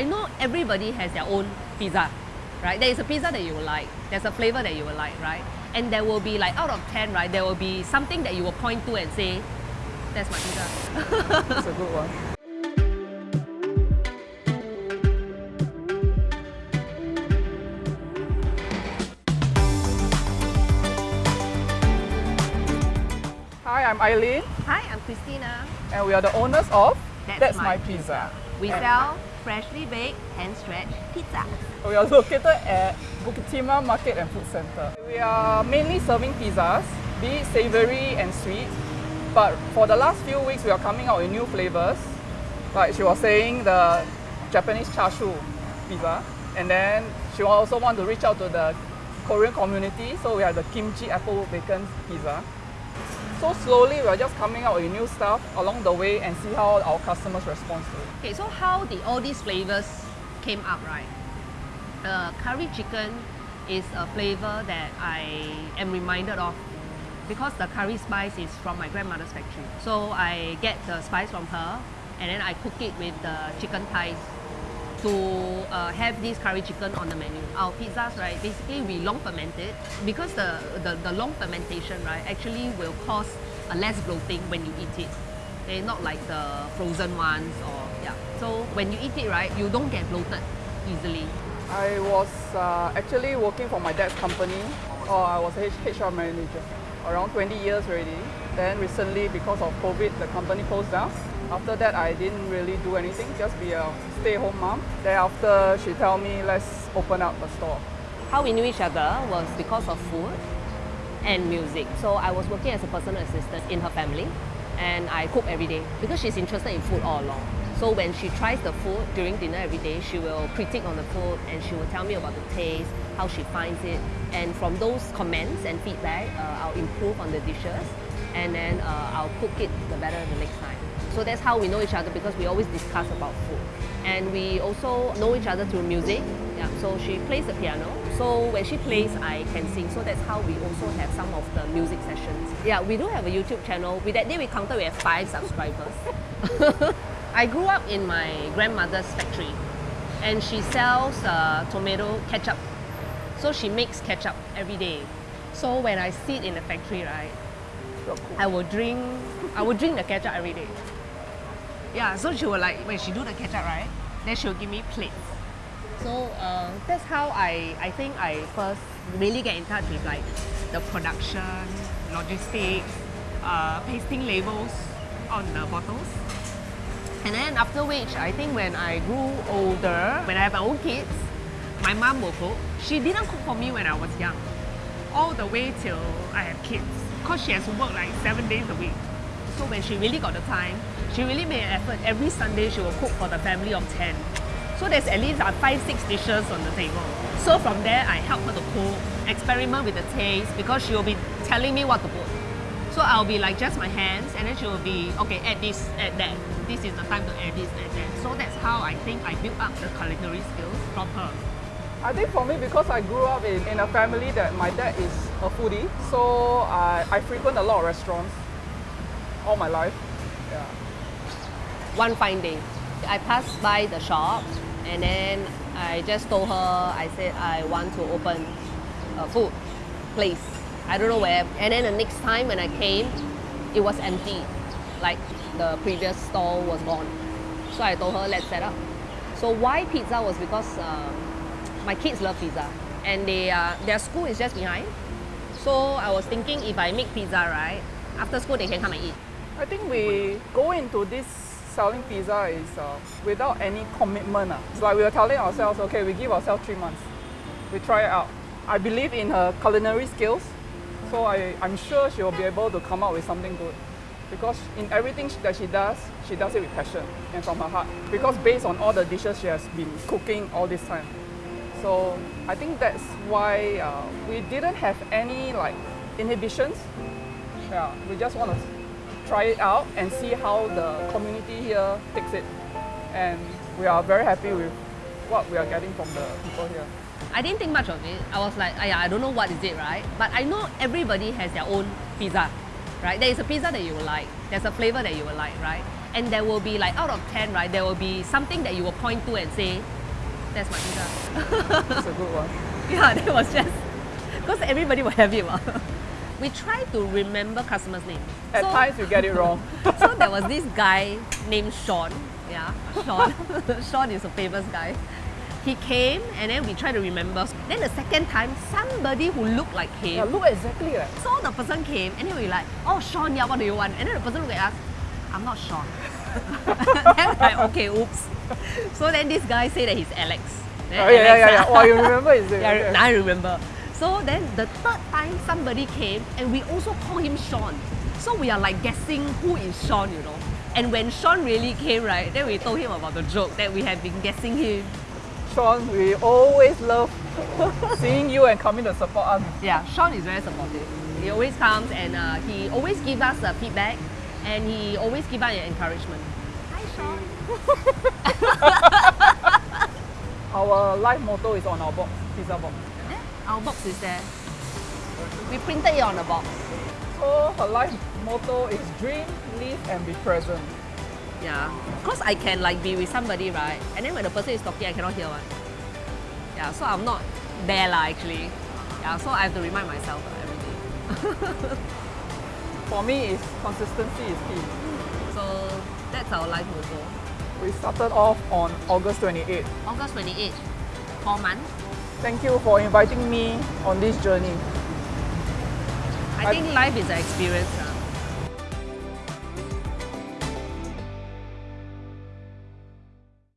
I know everybody has their own pizza, right? There is a pizza that you will like, there's a flavor that you will like, right? And there will be like out of 10, right? There will be something that you will point to and say, that's my pizza. That's a good one. Hi, I'm Eileen, Hi, I'm Christina. and we are the owners of That's My, My Pizza. We And sell freshly baked, hand-stretched pizza. We are located at Bukit Timah Market and Food Center. We are mainly serving pizzas, be it savory and sweet. But for the last few weeks, we are coming out with new flavors. Like she was saying, the Japanese char siu pizza. And then she also want to reach out to the Korean community, so we have the kimchi apple bacon pizza. So slowly, we are just coming out with new stuff along the way and see how our customers respond to it. Okay, so how did all these flavors came up, right? The curry chicken is a flavor that I am reminded of because the curry spice is from my grandmother's factory. So I get the spice from her and then I cook it with the chicken thighs to uh, have this curry chicken on the menu. Our pizzas, right, basically we long ferment it because the, the, the long fermentation, right, actually will cause a less bloating when you eat it. Okay, not like the frozen ones or yeah. So when you eat it, right, you don't get bloated easily. I was uh, actually working for my dad's company, or I was a HR manager, around 20 years already. Then recently, because of COVID, the company closed down. After that, I didn't really do anything, just be a stay-home mom. Then after, she tell me, let's open up a store. How we knew each other was because of food and music. So I was working as a personal assistant in her family and I cook every day because she's interested in food all along. So when she tries the food during dinner every day, she will critique on the food and she will tell me about the taste, how she finds it. And from those comments and feedback, uh, I'll improve on the dishes and then uh, I'll cook it the better the next time. So that's how we know each other because we always discuss about food. And we also know each other through music. Yeah, so she plays the piano. So when she plays, I can sing. So that's how we also have some of the music sessions. Yeah, we do have a YouTube channel. With that day we counted we have five subscribers. I grew up in my grandmother's factory and she sells uh, tomato ketchup. So she makes ketchup every day. So when I sit in the factory, right. I will drink I will drink the ketchup every day. Yeah, so she will like when she do the ketchup, right? Then she'll give me plates. So uh, that's how I I think I first really get in touch with like the production, logistics, uh, pasting labels on the bottles. And then after which, I think when I grew older, when I have my own kids, my mom will cook. She didn't cook for me when I was young, all the way till I have kids. Because she has to work like seven days a week. So when she really got the time, she really made an effort. Every Sunday she will cook for the family of 10. So there's at least uh, five, six dishes on the table. So from there, I help her to cook, experiment with the taste because she will be telling me what to put. So I'll be like just my hands and then she will be, okay, add this, add that. This is the time to add this, add that. So that's how I think I built up the culinary skills from her. I think for me, because I grew up in, in a family that my dad is a foodie, so I, I frequent a lot of restaurants all my life. Yeah. One fine day, I passed by the shop and then I just told her, I said I want to open a food place. I don't know where. And then the next time when I came, it was empty. Like the previous stall was gone. So I told her, let's set up. So why pizza was because um, my kids love pizza and they uh, their school is just behind. So I was thinking if I make pizza, right, after school they can come and eat. I think we go into this selling pizza is uh, without any commitment. Uh. It's like we were telling ourselves, okay, we give ourselves three months. We try it out. I believe in her culinary skills, so I, I'm sure she will be able to come out with something good. Because in everything that she does, she does it with passion and from her heart. Because based on all the dishes she has been cooking all this time. So I think that's why uh, we didn't have any like inhibitions. Yeah, we just want to try it out and see how the community here takes it. And we are very happy with what we are getting from the people here. I didn't think much of it. I was like, "Aya, I don't know what is it, right? But I know everybody has their own pizza, right? There is a pizza that you will like. There's a flavor that you will like, right? and there will be like out of 10, right, there will be something that you will point to and say, that's my pizza. That's a good one. yeah, that was just, because everybody will have it. ma. we try to remember customers' name. At So- times you get it wrong. so there was this guy named Sean. Yeah, Sean. Sean is a famous guy. He came and then we tried to remember. Then the second time, somebody who looked like him. yeah, look exactly like. So the person came and then we like, oh Sean, yeah, what do you want? And then the person looked at us, I'm not Sean. then like, okay, oops. So then this guy said that he's Alex. Then Oh yeah, yeah, Alex, yeah, yeah. Oh, you remember his name? yeah, I remember. So then the third time somebody came and we also call him Sean. So we are like guessing who is Sean, you know. And when Sean really came, right, then we told him about the joke that we have been guessing him. Sean, we always love seeing you and coming to support us. Yeah, Sean is very supportive. He always comes and uh, he always gives us uh, feedback and he always gives us encouragement. Hi, Sean. Our life motto is on our box, pizza box. Yeah, our box is there. We printed it on the box. So her life motto is dream, live and be present. Yeah, because I can like be with somebody, right? And then when the person is talking, I cannot hear one. Yeah, so I'm not there lah actually. Yeah, so I have to remind myself lah every day. For me, is consistency is key. So that's our life motto. We started off on August 28th. August 28th, four months. Thank you for inviting me on this journey. I I- think life is an experience.